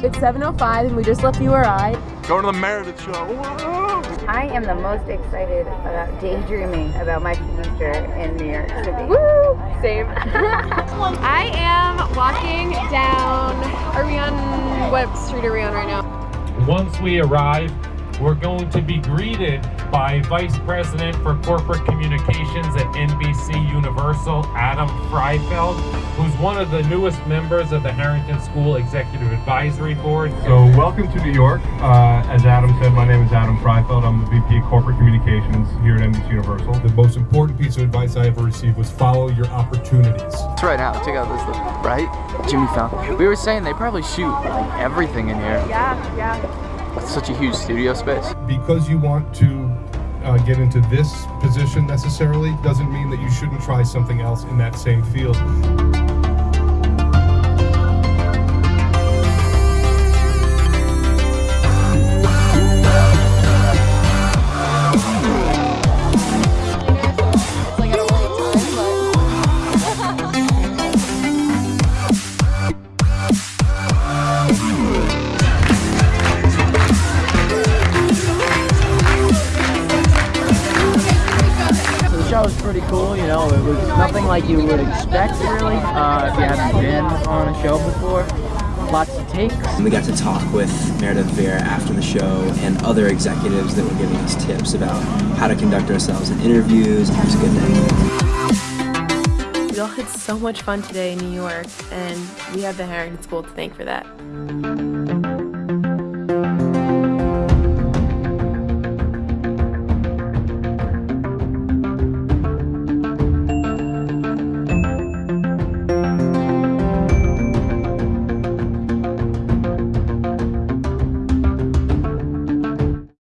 It's 7.05 and we just left URI. Going to the Meredith show. Whoa! I am the most excited about daydreaming about my future in New York City. Woo! Same. I am walking down, are we on, what street are we on right now? Once we arrive, we're going to be greeted by Vice President for Corporate Communications at NBC Universal, Adam Freifeld, who's one of the newest members of the Harrington School Executive Advisory Board. So welcome to New York. Uh, as Adam said, my name is Adam Freifeld. I'm the VP of Corporate Communications here at NBC Universal. The most important piece of advice I ever received was follow your opportunities. It's right now. Check out this look, right? Jimmy Fallon. We were saying they probably shoot like everything in here. Yeah, yeah. Such a huge studio space. Because you want to uh, get into this position necessarily doesn't mean that you shouldn't try something else in that same field. Pretty cool, you know, it was nothing like you would expect really, uh, if you haven't been on a show before. Lots of takes. We got to talk with Meredith Vieira after the show and other executives that were giving us tips about how to conduct ourselves in interviews. It was a good day. We all had so much fun today in New York, and we have the Harrington School to thank for that.